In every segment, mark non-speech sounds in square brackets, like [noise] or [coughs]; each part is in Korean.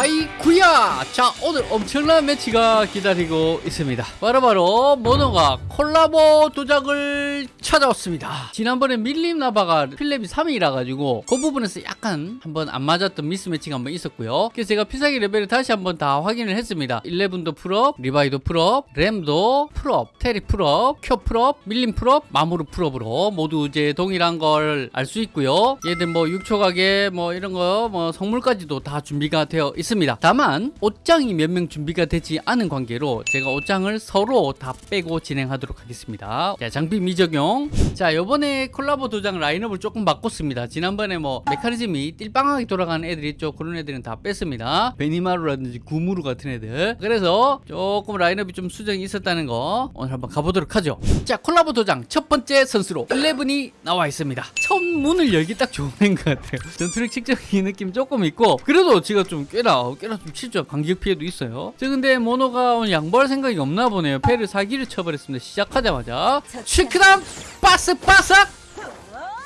하이쿠야! 자 오늘 엄청난 매치가 기다리고 있습니다. 바로바로 모노가 콜라보 도작을 찾아왔습니다. 지난번에 밀림 나바가 필렙이 3이라 가지고 그 부분에서 약간 한번 안 맞았던 mismatch가 한번 있었고요. 그래서 제가 필살기 레벨을 다시 한번 다 확인을 했습니다. 11도 풀업 리바이도 풀업 램도 풀업 테리 풀업 큐 풀업 밀림 풀업 마무르 풀업으로 모두 이제 동일한 걸 알 수 있고요. 얘들 뭐 6초 가게 뭐 이런 거 뭐 성물까지도 다 준비가 되어 있습니다 다만 옷장이 몇 명 준비가 되지 않은 관계로 제가 옷장을 서로 다 빼고 진행하도록 하겠습니다. 자 장비 미적용. 자 요번에 콜라보 도장 라인업을 조금 바꿨습니다. 지난번에 뭐 메커니즘이 띨빵하게 돌아가는 애들이 있죠 그런 애들은 다 뺐습니다. 베니마루라든지 구무루 같은 애들. 그래서 조금 라인업이 좀 수정이 있었다는 거 오늘 한번 가보도록 하죠. 자 콜라보 도장 첫 번째 선수로 11이 나와 있습니다. 첫 문을 열기 딱 좋은 것 같아요. 전투력 측정기 느낌 조금 있고 그래도 제가 좀 꽤나 꽤나 좀 치죠. 간격 피해도 있어요. 저 근데 모노가 오늘 양보할 생각이 없나 보네요. 패를 사기를 쳐버렸습니다. 시작하자마자. 슈크담! 바스 바삭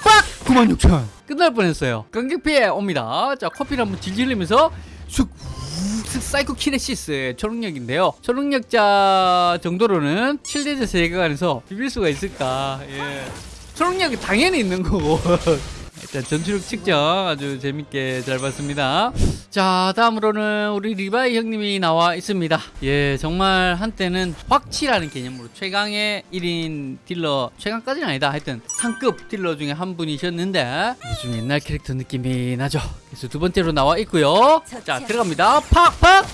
빡! 96,000 끝날 뻔했어요. 간격 피해 옵니다. 자 코피를 한번 질질 흘리면서 쑥 우, psychokinesis 초능력인데요. 초능력자 정도로는 7대죄 세계관에서 비빌 수가 있을까? 예. 초능력이 당연히 있는 거고 [laughs] 일단 전투력 측정 아주 재밌게 잘 봤습니다. 자 다음으로는 우리 리바이 형님이 나와 있습니다. 예 정말 한때는 확치라는 개념으로 최강의 1인 딜러 최강까지는 아니다. 하여튼 상급 딜러 중에 한 분이셨는데 요즘 옛날 캐릭터 느낌이 나죠. 그래서 두 번째로 나와 있고요. 자 들어갑니다. 팍팍!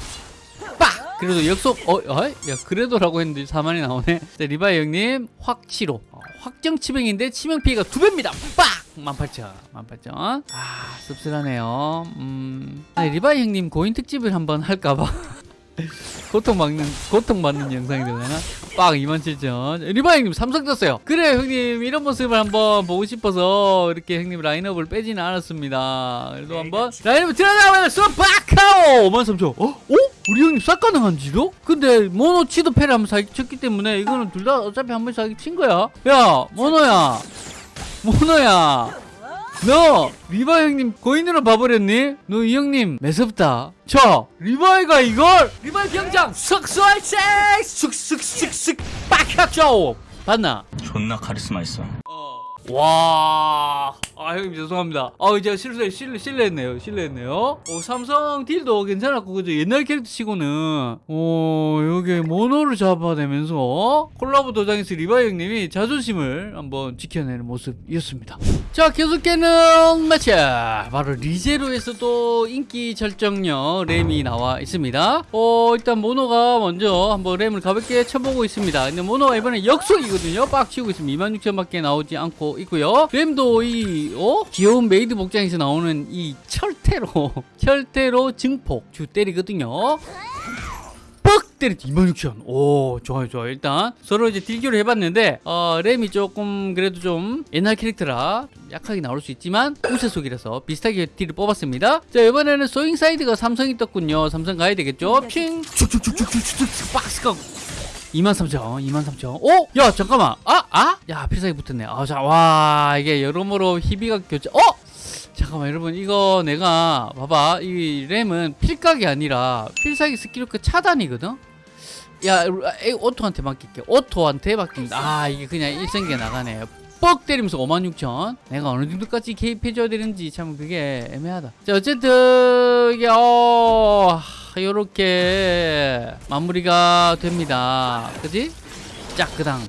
빡! 그래도 역속 어? 어? 야 그래도라고 했는데 4만이 나오네. 자, 리바이 형님 확치로. 어, 확정 치명인데 치명 피해가 두 배입니다. 빡! 18,000 18,000아 씁쓸하네요. 음. 아니, 리바이 형님 고인 특집을 한번 할까봐. [laughs] 고통받는 고통받는 영상이 되려나? 빡 27,000 리바 형님 삼성 떴어요. 그래 형님 이런 모습을 한번 보고 싶어서 이렇게 형님 라인업을 빼지는 않았습니다. 그래도 한번 라인업 들어가면 쏘박하오! 53,000 어? 어? 우리 형님 싹 가능한지도? 근데 모노 치도 패를 한번 사기 쳤기 때문에 이거는 둘 다 어차피 한번 사기 친 거야. 야 모노야 모노야 너 리바 형님 고인으로 봐버렸니? 너 이 형님 매섭다 저 리바이가 이걸 리바이 병장 쑥쑥색 쑥쑥쑥쑥 빡하죠 봤나? 존나 카리스마 있어. 와, 아 형님 죄송합니다. 아 이제 실례 실례 실례했네요. 실례했네요. 어, 삼성 딜도 괜찮았고 그죠? 옛날 캐릭터 치고는 어 여기 모노를 잡아내면서 콜라보 도장에서 리바 형님이 자존심을 한번 지켜내는 모습이었습니다. 자 계속되는 매치 바로 리제로에서 또 인기 절정력 램이 나와 있습니다. 어 일단 모노가 먼저 한번 램을 가볍게 쳐보고 있습니다. 근데 모노가 이번에 역속이거든요. 빡 치고 있으면 26,000밖에 나오지 않고 있고요. 램도 이 어? 귀여운 메이드 복장에서 나오는 이 철퇴로 철퇴로 증폭 주 때리거든요. 뻑 때렸지 26,000오 좋아요 좋아요 일단 서로 이제 딜교를 해봤는데 어, 램이 조금 그래도 좀 옛날 캐릭터라 좀 약하게 나올 수 있지만 우세 속이라서 비슷하게 딜을 뽑았습니다 자 이번에는 Swing Side가 삼성이 떴군요 삼성 가야 되겠죠 핑 박스가 23,000 23,000 오! 야 잠깐만. 아! 아! 야 필살기 붙었네. 아, 자, 와 이게 여러모로 희비가 교체 어! 잠깐만 여러분. 이거 내가 봐봐. 이 램은 필각이 아니라 필살기 스킬로 그 차단이거든? 야 auto한테 맡길게. auto한테 맡깁니다. 아 이게 그냥 일성기가 나가네. 뻑 때리면서 56,000 내가 어느 정도까지 개입해줘야 되는지 참 그게 애매하다. 자 어쨌든 이게 어 요렇게 마무리가 됩니다 그지? 짝그당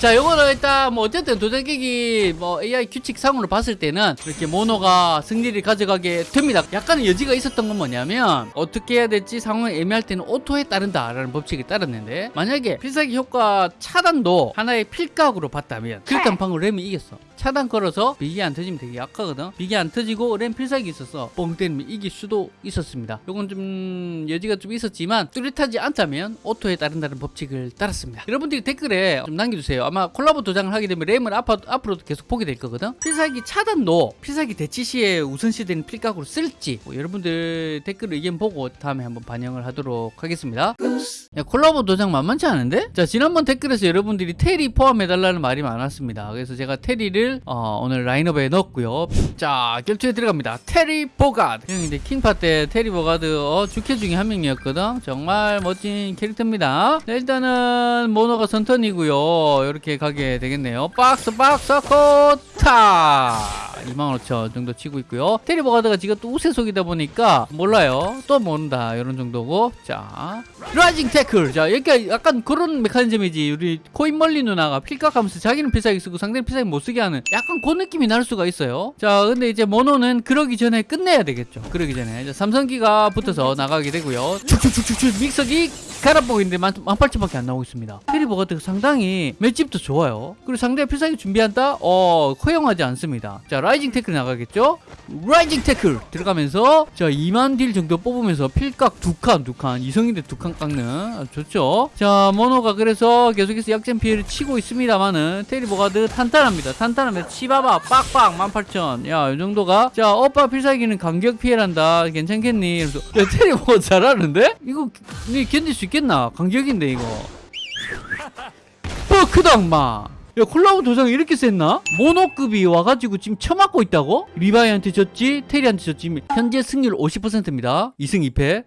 자 요거는 일단 뭐 어쨌든 도전 깨기 뭐 AI 규칙상으로 봤을 때는 이렇게 모노가 승리를 가져가게 됩니다. 약간의 여지가 있었던 건 뭐냐면 어떻게 해야 될지 상황이 애매할 때는 오토에 따른다 라는 법칙이 따랐는데 만약에 필살기 효과 차단도 하나의 필각으로 봤다면 방울 램이 이겼어. 차단 걸어서 비기 안 터지면 되게 약하거든. 비기 안 터지고 램 필살기 있어서 뻥 때리면 이길 수도 있었습니다. 요건 좀 여지가 좀 있었지만 뚜렷하지 않다면 오토에 따른다는 법칙을 따랐습니다. 여러분들이 댓글에 좀 남겨주세요 아마 콜라보 도장을 하게 되면 램을 앞, 앞으로도 계속 보게 될 거거든? 필살기 차단도 필살기 대치 시에 우선시되는 필각으로 쓸지 뭐 여러분들 댓글 의견 보고 다음에 한번 반영을 하도록 하겠습니다. 야, 콜라보 도장 만만치 않은데? 자 지난번 댓글에서 여러분들이 테리 포함해달라는 말이 많았습니다. 그래서 제가 테리를 어, 오늘 라인업에 넣었고요. 자 결투에 들어갑니다. 테리 보가드. 형 이제 킹파 때 테리 보가드 어, 주캐 중에 한 명이었거든? 정말 멋진 캐릭터입니다. 자, 일단은 모노가 선턴이고요 이렇게 가게 되겠네요. 박스 박스 코타! 25,000 정도 치고 있고요. 테리 보가드가 지금 또 우세속이다 보니까 몰라요. 또 모른다. 이런 정도고. 자 Rising Tackle! 자 여기가 약간 그런 메커니즘이지. 우리 고인 멀린 누나가 필각하면서 자기는 필살기 쓰고 상대는 필살기 못 쓰게 하는 약간 그 느낌이 날 수가 있어요. 자 근데 이제 모노는 그러기 전에 끝내야 되겠죠. 그러기 전에. 이제 삼성기가 붙어서 나가게 되고요. 축축축축축 믹서기 갈아보고 있는데 만, 만팔천밖에 안 나오고 있습니다. 테리보가 상당히 맷집 도 좋아요. 그리고 상대 필살기 준비한다? 어 허용하지 않습니다. 자 Rising Tackle 나가겠죠? Rising Tackle 들어가면서 자 2만 딜 정도 뽑으면서 필각 두칸 두 칸. 이성인데 두 칸 깎는. 아주 좋죠? 자 모노가 그래서 계속해서 약점 피해를 치고 있습니다만은 테리보가드 탄탄합니다. 탄탄합니다 치봐봐 빡빡 18,000야이 정도가. 자 오빠 필살기는 간격 피해란다. 괜찮겠니? 그래서 야 테리보가 잘하는데? 이거 니 견딜 수 있겠나? 간격인데 이거 어 크다 엄마. 야 콜라보 도장 이렇게 셌나? 모노급이 와가지고 지금 쳐맞고 있다고? 리바이한테 졌지 테리한테 졌지. 현재 승률 50%입니다. 2승 2패.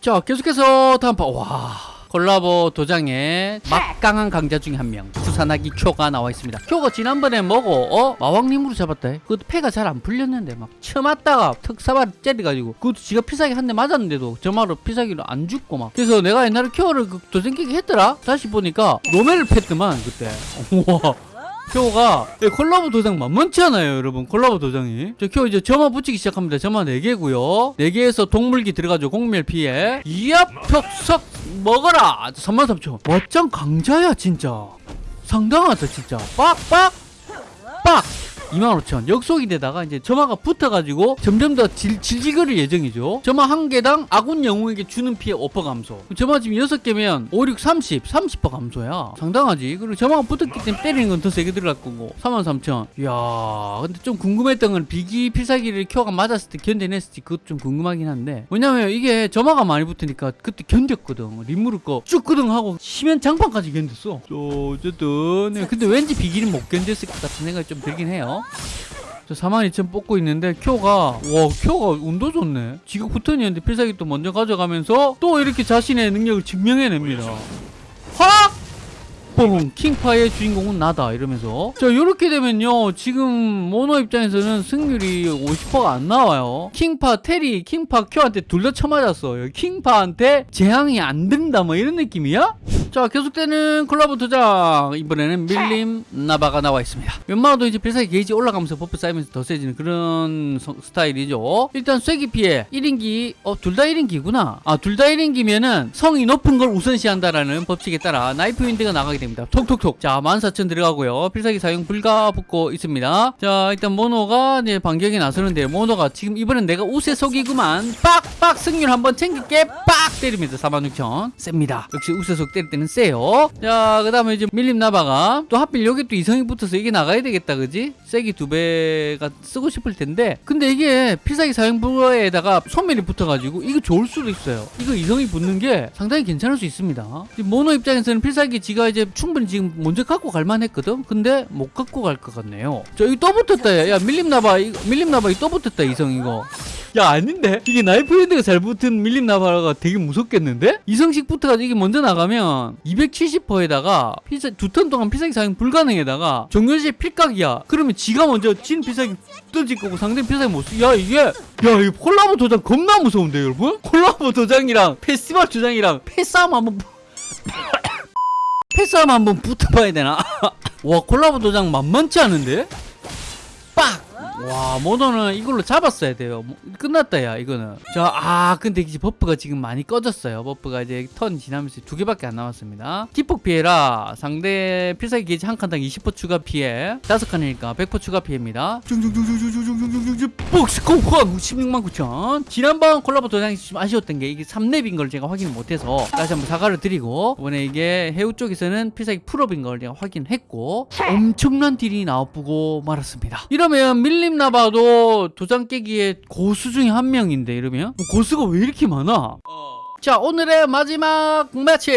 자 계속해서 다음 파 와 콜라보 도장에 막강한 강자 중에 한명 수산하기 쿄가 나와 있습니다. 쿄가 지난번에 뭐고 어? 마왕님으로 잡았다 그것도 패가 잘 안 풀렸는데 막 쳐맞다가 특사발 째려가지고 그것도 지가 피사기 한 대 맞았는데도 저마로 피사기로 안 죽고 막. 그래서 내가 옛날에 쿄를 그 도장 깨기 했더라? 다시 보니까 로멜을 팼더만 그때. 우와. 큐가 콜라보 도장 만만치 않아요 여러분. 콜라보 도장이. 저큐 이제 점화 붙이기 시작합니다. 점화 4개고요. 4개에서 동물기 들어가죠 공멸 피해. 이야 벽석 먹어라! 33,000 멋짱 강자야 진짜 상당하다 진짜 빡빡 빡 25,000 역속이 되다가 이제 점화가 붙어가지고 점점 더 질, 질질거릴 예정이죠. 점화 한 개당 아군 영웅에게 주는 피해 5% 감소. 점화 지금 6개면 5, 6, 30 30% 감소야. 상당하지. 그리고 점화가 붙었기 때문에 때리는 건 더 세게 들어갈 거고 33,000 이야 근데 좀 궁금했던 건 비기 필살기를 켜가 맞았을 때 견뎌냈을지 그것도 좀 궁금하긴 한데. 왜냐면 이게 점화가 많이 붙으니까 그때 견뎠거든. 림무를 거쭉 끄덩하고 심연 장판까지 견뎠어. 저 어쨌든 네, 근데 왠지 비기는 못 견뎠을 것 같은 생각이 좀 들긴 해요 저42,000 뽑고 있는데 큐가 와 큐가 운도 좋네. 지가 붙어있는데 필살기 또 먼저 가져가면서 또 이렇게 자신의 능력을 증명해냅니다. 확! 뽕! 킹파의 주인공은 나다 이러면서. 자 이렇게 되면요 지금 모노 입장에서는 승률이 50%가 안 나와요. 킹파 테리 킹파 큐한테 둘 다 쳐맞았어. 킹파한테 재앙이 안 된다 뭐 이런 느낌이야? 자 계속되는 콜라보 도장 이번에는 밀림 나바가 나와 있습니다. 웬만하도 이제 필살기 게이지 올라가면서 버프 쌓이면서 더 세지는 그런 서- 스타일이죠. 일단 쐐기 피해. 1인기 어 둘 다 1인기구나. 아 둘 다 1인기면은 성이 높은 걸 우선시한다라는 법칙에 따라 Knife Wind가 나가게 됩니다. 톡톡톡. 자 14,000 들어가고요. 필살기 사용 불가 붙고 있습니다. 자 일단 모노가 이제 반격에 나서는데 모노가 지금 이번엔 내가 우세 속이구만. 빡빡 승률 한번 챙길게. 빡 때리면서 46,000 셉니다. 역시 우세속 때릴 때는 세요. 자 그 다음에 이제 밀림 나바가 또 하필 여기 또 이성이 붙어서 이게 나가야 되겠다 그지? 세기 두 배가 쓰고 싶을 텐데. 근데 이게 필살기 사용 불가에다가 소멸이 붙어가지고 이거 좋을 수도 있어요. 이거 이성이 붙는 게 상당히 괜찮을 수 있습니다. 모노 입장에서는 필살기 지가 이제 충분히 지금 먼저 갖고 갈만 했거든? 근데 못 갖고 갈 것 같네요. 저 이거 또 붙었다 야, 야 밀림 나바 이거 밀림 나바 이거 또 붙었다 이성 이거 야 아닌데? 이게 Knife Head가 잘 붙은 밀림 나바가 되게 무섭겠는데? 이성식 붙어가지고 이게 먼저 나가면 270%에다가 피사 두 턴 동안 필살기 사용 불가능에다가 정렬시 필각이야. 그러면 지가 먼저 진 필살기 던질 거고 상대 필살기 못쓰야 이게 야 이거 콜라보 도장 겁나 무서운데 여러분? 콜라보 도장이랑 페스티벌 도장이랑 패싸움 한번 패싸움 [coughs] 한번 붙어봐야 되나? [laughs] 와 콜라보 도장 만만치 않은데? 빡 와 모노는 이걸로 잡았어야 돼요. 뭐, 끝났다 야 이거는. 자 아 근데 이제 버프가 지금 많이 꺼졌어요. 버프가 이제 턴 지나면서 두 개밖에 안 남았습니다. 기폭 피해라. 상대 필살기 게이지 한 칸당 20% 추가 피해. 다섯 칸이니까 100% 추가 피해입니다. 중중중중중중중중중 복스코환 16만 9천. 지난번 콜라보 도장이 좀 아쉬웠던 게 이게 3렙인 걸 제가 확인을 못해서 다시 한번 사과를 드리고 이번에 이게 해우 쪽에서는 필살기 풀업인 걸 제가 확인했고 엄청난 딜이 나와보고 말았습니다. 이러면 밀림 나바도 도장 깨기에 고수 중에 한 명인데 이러면? 고수가 왜 이렇게 많아? 자 오늘의 마지막 매치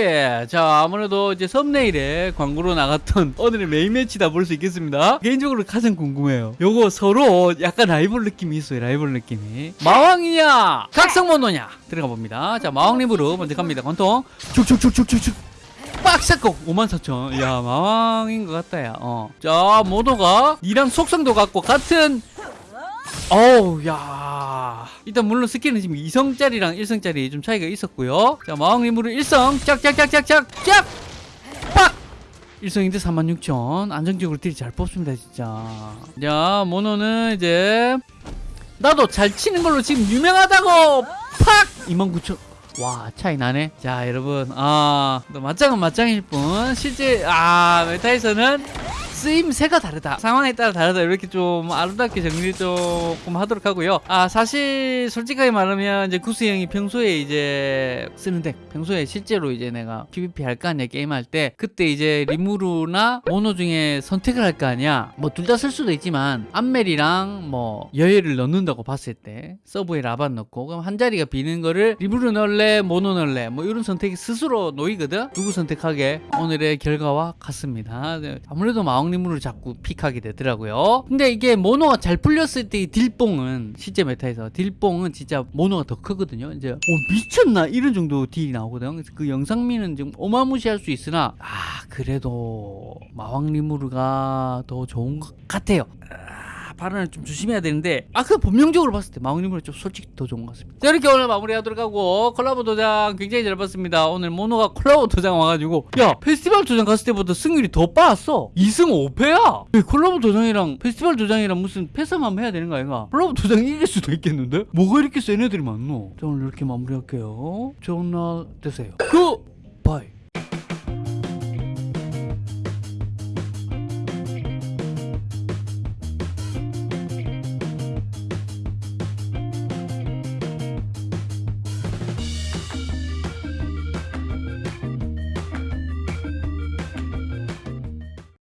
자 아무래도 이제 썸네일에 광고로 나갔던 [laughs] 오늘의 메인 매치다 볼 수 있겠습니다. 개인적으로 가장 궁금해요. 요거 서로 약간 라이벌 느낌이 있어요 라이벌 느낌이. 마왕이냐 각성모노냐? 들어가 봅니다. 자 마왕님으로 먼저 갑니다. 관통. 쭉쭉쭉쭉쭉쭉 빡사고 54,000 야 마왕인 것 같다 야 어 자 모노가 니랑 속성도 같고 같은 어우 야. 일단 물론 스킬은 지금 2성짜리랑 1성짜리 좀 차이가 있었고요. 자 마왕님으로 1성. 짝짝짝짝짝 짝! 빡! 1성인데 46,000 안정적으로 딜이 잘 뽑습니다 진짜. 자 모노는 이제 나도 잘 치는 걸로 지금 유명하다고! 팍! 29,000 와 차이 나네. 자 여러분. 아 맞짱은 맞짱일 뿐. 실제 아 메타에서는 쓰임새가 다르다. 상황에 따라 다르다. 이렇게 좀 아름답게 정리 조금 하도록 하고요. 아 사실 솔직하게 말하면 이제 구스 형이 평소에 이제 쓰는 deck 평소에 실제로 이제 내가 PVP 할 거 아니야 게임할 때 그때 이제 리무르나 모노 중에 선택을 할 거 아니야. 뭐 둘 다 쓸 수도 있지만 암멜이랑 뭐 여예를 넣는다고 봤을 때 서브에 라반 넣고 그럼 한 자리가 비는 거를 리무르 넣을래 모노 넣을래 뭐 이런 선택이 스스로 놓이거든. 누구 선택하게? 오늘의 결과와 같습니다. 네, 아무래도 마왕 리무르를 자꾸 pick하게 되더라고요. 근데 이게 모노가 잘 풀렸을 때 이 딜뽕은 실제 meta에서 딜뽕은 진짜 모노가 더 크거든요. 이제 오 미쳤나? 이런 정도 딜이 나오거든 그래서 그 영상미는 좀 어마무시할 수 있으나 아 그래도 마왕리무르가 더 좋은 것 같아요. 아, 발언을 좀 조심해야 되는데 아그 본명적으로 봤을 때 마왕님은 좀 솔직히 더 좋은 것 같습니다. 자 이렇게 오늘 마무리하도록 하고 콜라보 도장 굉장히 잘 봤습니다. 오늘 모노가 콜라보 도장 와가지고 야 페스티벌 도장 갔을 때보다 승률이 더 빠았어. 2승 5패야. 콜라보 도장이랑 페스티벌 도장이랑 무슨 패스만 해야 되는 거 아닌가? 콜라보 도장이 이길 수도 있겠는데? 뭐가 이렇게 센 애들이 많노? 자 오늘 이렇게 마무리할게요. 좋은 날 되세요. 굿바이